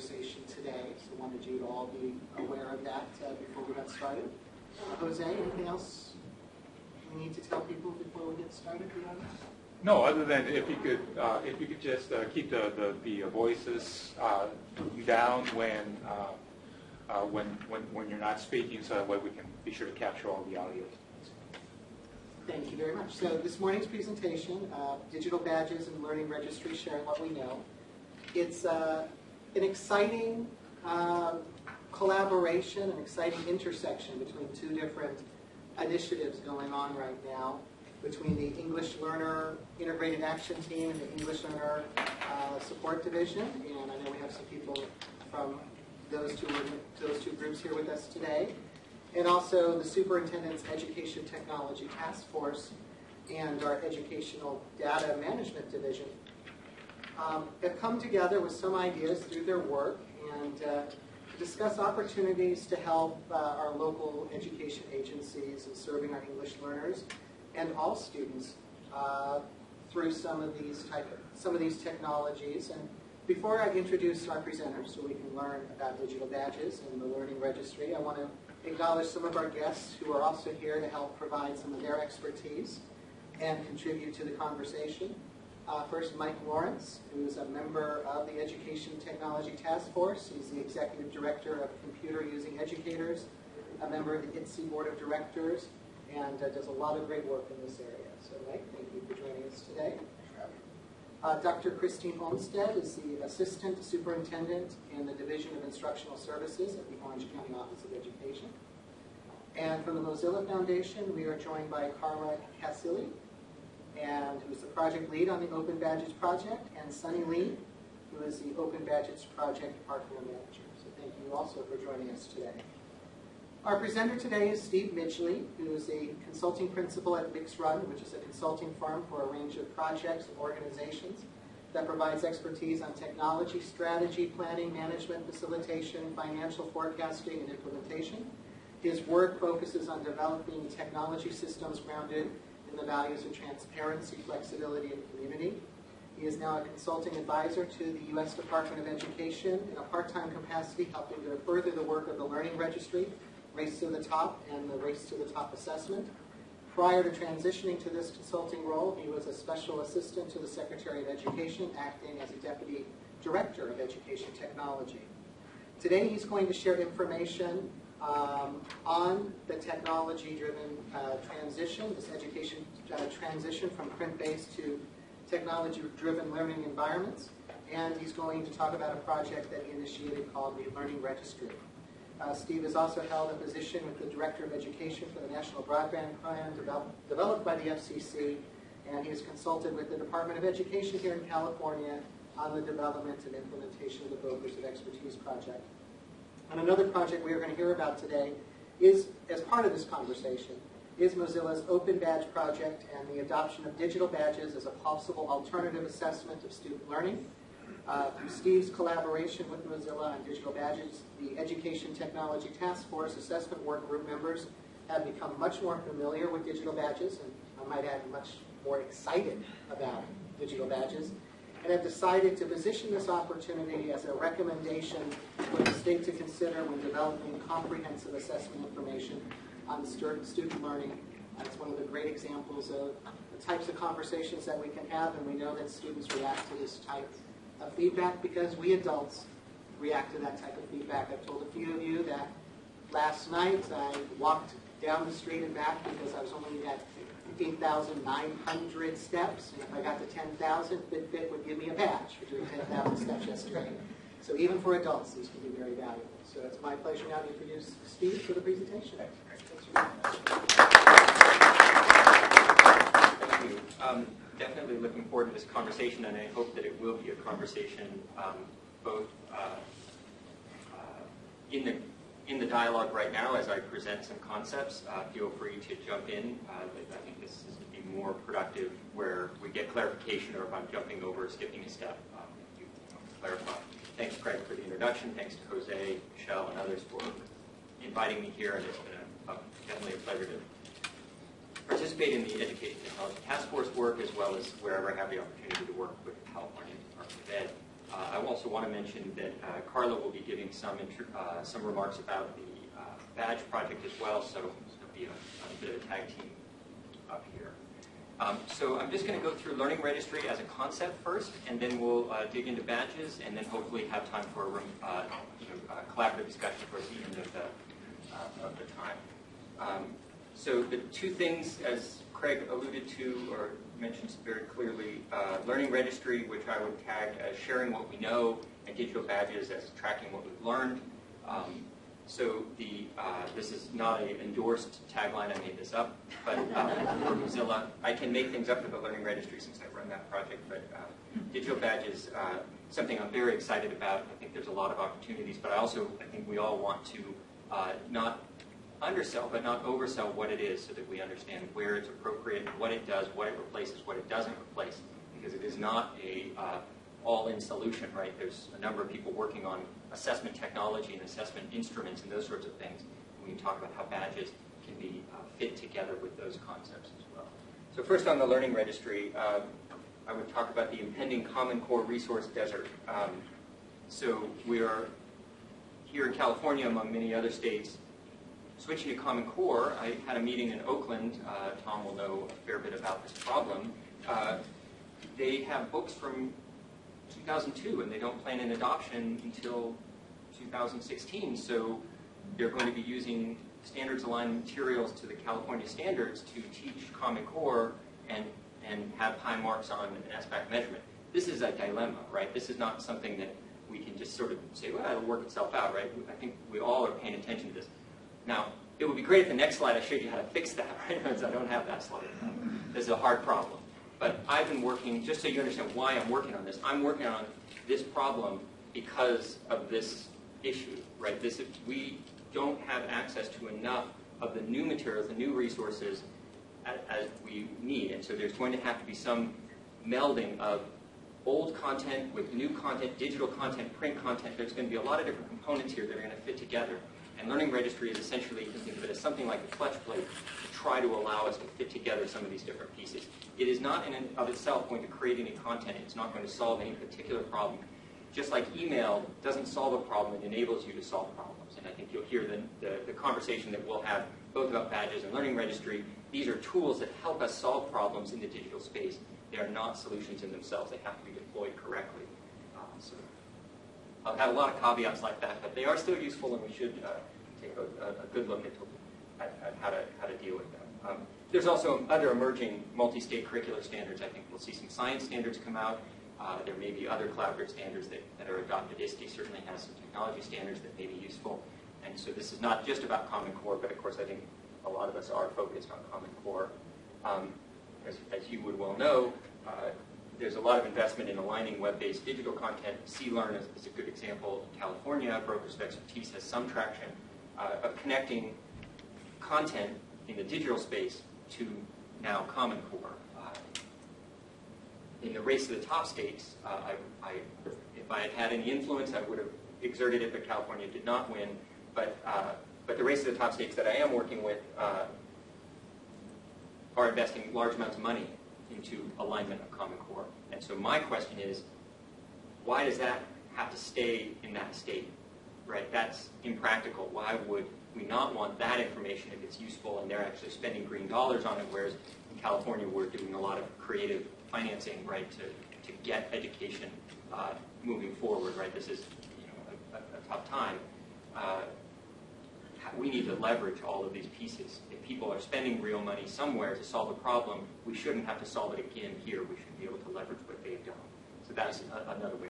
conversation today, so wanted you to all be aware of that uh, before we got started. Uh, Jose, anything else we need to tell people before we get started? No, other than if you could, uh, if you could just uh, keep the, the, the voices uh, down when, uh, uh, when, when, when you're not speaking, so that way we can be sure to capture all the audio. Thank you very much. So this morning's presentation, uh, digital badges and learning registry, sharing what we know. It's uh, an exciting um, collaboration, an exciting intersection between two different initiatives going on right now, between the English Learner Integrated Action Team and the English Learner uh, Support Division. And I know we have some people from those two, those two groups here with us today and also the Superintendent's Education Technology Task Force and our Educational Data Management Division um, have come together with some ideas through their work and uh, discuss opportunities to help uh, our local education agencies in serving our English learners and all students uh, through some of these type of, some of these technologies. And before I introduce our presenters, so we can learn about digital badges and the learning registry, I want to acknowledge some of our guests who are also here to help provide some of their expertise and contribute to the conversation. Uh, first, Mike Lawrence, who is a member of the Education Technology Task Force. He's the Executive Director of Computer Using Educators, a member of the ISTE Board of Directors, and uh, does a lot of great work in this area. So, Mike, thank you for joining us today. Uh, Dr. Christine Olmsted is the Assistant Superintendent in the Division of Instructional Services at the Orange County Office of Education. And from the Mozilla Foundation, we are joined by Carla Casilli, and who's the project lead on the Open Badges project, and Sunny Lee, who is the Open Badges project department manager. So thank you also for joining us today. Our presenter today is Steve Midgley, who is a consulting principal at MixRun, which is a consulting firm for a range of projects and organizations that provides expertise on technology, strategy, planning, management, facilitation, financial forecasting, and implementation. His work focuses on developing technology systems grounded in the values of transparency, flexibility, and community. He is now a consulting advisor to the U.S. Department of Education in a part-time capacity, helping to further the work of the Learning Registry Race to the Top and the Race to the Top assessment. Prior to transitioning to this consulting role, he was a special assistant to the Secretary of Education, acting as a Deputy Director of Education Technology. Today he's going to share information um, on the technology-driven uh, transition, this education uh, transition from print-based to technology-driven learning environments. And he's going to talk about a project that he initiated called the Learning Registry. Uh, Steve has also held a position with the Director of Education for the National Broadband Plan develop, developed by the FCC, and he has consulted with the Department of Education here in California on the development and implementation of the Brokers of Expertise project. And another project we are going to hear about today is, as part of this conversation, is Mozilla's Open Badge project and the adoption of digital badges as a possible alternative assessment of student learning. Uh, through Steve's collaboration with Mozilla on digital badges, the Education Technology Task Force assessment work group members have become much more familiar with digital badges, and I might add, much more excited about digital badges, and have decided to position this opportunity as a recommendation for the state to consider when developing comprehensive assessment information on student learning. It's one of the great examples of the types of conversations that we can have, and we know that students react to this type of feedback because we adults react to that type of feedback. I've told a few of you that last night I walked down the street and back because I was only at 15,900 steps. And if I got to 10,000, Fitbit would give me a badge for doing 10,000 steps yesterday. So even for adults, these can be very valuable. So it's my pleasure now to introduce Steve for the presentation. Thank you. Um, definitely looking forward to this conversation, and I hope that it will be a conversation um, both uh, uh, in the in the dialogue right now as I present some concepts. Uh, feel free to jump in. Uh, I think this is be more productive where we get clarification, or if I'm jumping over or skipping a step, um, you, know, clarify. Thanks, Craig, for the introduction. Thanks to Jose, Michelle, and others for inviting me here, and it's been a, a, definitely a pleasure to participate in the Education Technology Task Force work as well as wherever I have the opportunity to work with California Department of Ed. Uh, I also want to mention that uh, Carla will be giving some, uh, some remarks about the badge project as well, so it'll be a, a bit of a tag team up here. Um, so I'm just going to go through Learning Registry as a concept first, and then we'll uh, dig into badges, and then hopefully have time for a room, uh, you know, uh, collaborative discussion towards the end of the, of the time. Um, so the two things, as Craig alluded to or mentioned very clearly, uh, Learning Registry, which I would tag as sharing what we know, and digital badges as tracking what we've learned. Um, so the, uh, this is not an endorsed tagline, I made this up, but uh, for Mozilla, I can make things up for the Learning Registry since I run that project, but uh, digital badges, uh, something I'm very excited about. I think there's a lot of opportunities, but I also, I think we all want to not undersell, but not oversell what it is so that we understand where it's appropriate, what it does, what it replaces, what it doesn't replace, because it is not a uh, all-in solution, right? There's a number of people working on assessment technology and assessment instruments and those sorts of things. We can talk about how badges can be uh, fit together with those concepts as well. So first on the Learning Registry, um, I would talk about the impending Common Core resource desert. Um, so we are here in California, among many other states, switching to Common Core. I had a meeting in Oakland. Uh, Tom will know a fair bit about this problem. Uh, they have books from 2002, and they don't plan an adoption until 2016. So they're going to be using standards-aligned materials to the California standards to teach Common Core and, and have high marks on an SBAC measurement. This is a dilemma, right? This is not something that we can just sort of say, well, it'll work itself out, right? I think we all are paying attention to this. Now, it would be great if the next slide I showed you how to fix that, right? I don't have that slide. This is a hard problem. But I've been working, just so you understand why I'm working on this, I'm working on this problem because of this issue, right? This, we don't have access to enough of the new materials, the new resources as we need. And so there's going to have to be some melding of old content with new content, digital content, print content. There's going to be a lot of different components here that are going to fit together. And Learning Registry is essentially, you can think of it as something like a clutch plate to try to allow us to fit together some of these different pieces. It is not in and of itself going to create any content. It's not going to solve any particular problem. Just like email doesn't solve a problem, it enables you to solve problems. And I think you'll hear the, the, the conversation that we'll have both about badges and Learning Registry. These are tools that help us solve problems in the digital space. They are not solutions in themselves. They have to be deployed correctly. Uh, so Had a lot of caveats like that, but they are still useful, and we should uh, take a, a, good look at, at, at, how, to, how to deal with them. Um, there's also other emerging multi-state curricular standards. I think we'll see some science standards come out. Uh, there may be other collaborative standards that, that are adopted. ISTE certainly has some technology standards that may be useful. And so this is not just about Common Core, but of course I think a lot of us are focused on Common Core. Um, as, as, you would well know, uh, there's a lot of investment in aligning web-based digital content. CLRN is, is, a good example. California, Brokers of Expertise has some traction uh, of connecting content in the digital space to now Common Core. Uh, in the race to the top states, uh, I, I, if I had had any influence, I would have exerted it, but California did not win. But, uh, but the race to the top states that I am working with uh, are investing large amounts of money into alignment of Common Core. And so my question is, why does that have to stay in that state? Right? That's impractical. Why would we not want that information if it's useful and they're actually spending green dollars on it, whereas in California we're doing a lot of creative financing, right, to, to get education uh, moving forward, right? This is you know, a, a tough time. Uh, we need to leverage all of these pieces. If people are spending real money somewhere to solve a problem, we shouldn't have to solve it again here. We should be able to leverage what they've done. So that's another way.